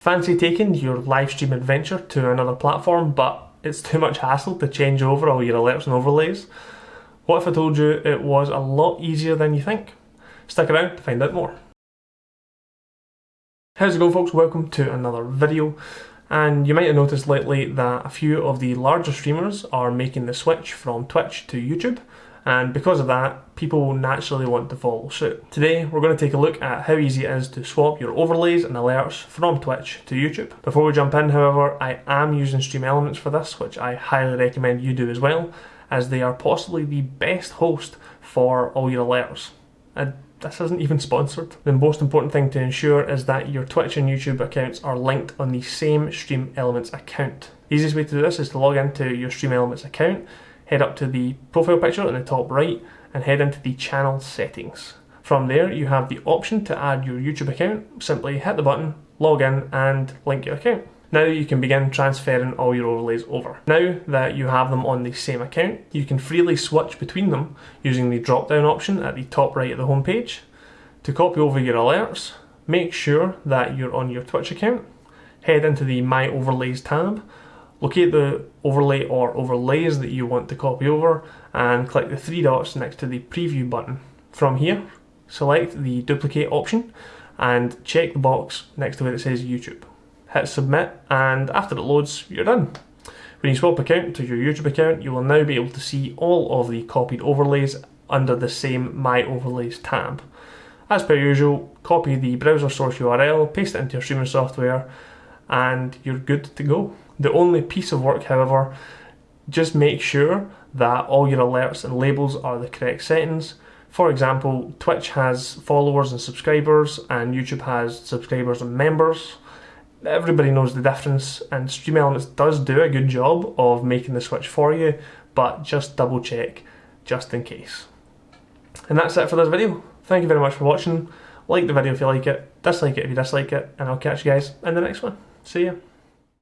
Fancy taking your live stream adventure to another platform, but it's too much hassle to change over all your alerts and overlays? What if I told you it was a lot easier than you think? Stick around to find out more. How's it going folks? Welcome to another video. And you might have noticed lately that a few of the larger streamers are making the switch from Twitch to YouTube and because of that, people will naturally want to follow suit. Today, we're going to take a look at how easy it is to swap your overlays and alerts from Twitch to YouTube. Before we jump in, however, I am using Stream Elements for this, which I highly recommend you do as well, as they are possibly the best host for all your alerts. And this isn't even sponsored. The most important thing to ensure is that your Twitch and YouTube accounts are linked on the same Stream Elements account. The easiest way to do this is to log into your Stream Elements account head up to the profile picture in the top right and head into the channel settings. From there you have the option to add your YouTube account, simply hit the button, log in and link your account. Now you can begin transferring all your overlays over. Now that you have them on the same account, you can freely switch between them using the drop down option at the top right of the home page. To copy over your alerts, make sure that you're on your Twitch account, head into the My Overlays tab Locate the overlay or overlays that you want to copy over and click the three dots next to the preview button. From here, select the duplicate option and check the box next to where it says YouTube. Hit submit and after it loads, you're done. When you swap account to your YouTube account, you will now be able to see all of the copied overlays under the same My Overlays tab. As per usual, copy the browser source URL, paste it into your streaming software, and you're good to go. The only piece of work, however, just make sure that all your alerts and labels are the correct settings. For example, Twitch has followers and subscribers, and YouTube has subscribers and members. Everybody knows the difference, and Stream Elements does do a good job of making the switch for you, but just double check just in case. And that's it for this video. Thank you very much for watching. Like the video if you like it, dislike it if you dislike it, and I'll catch you guys in the next one. See ya.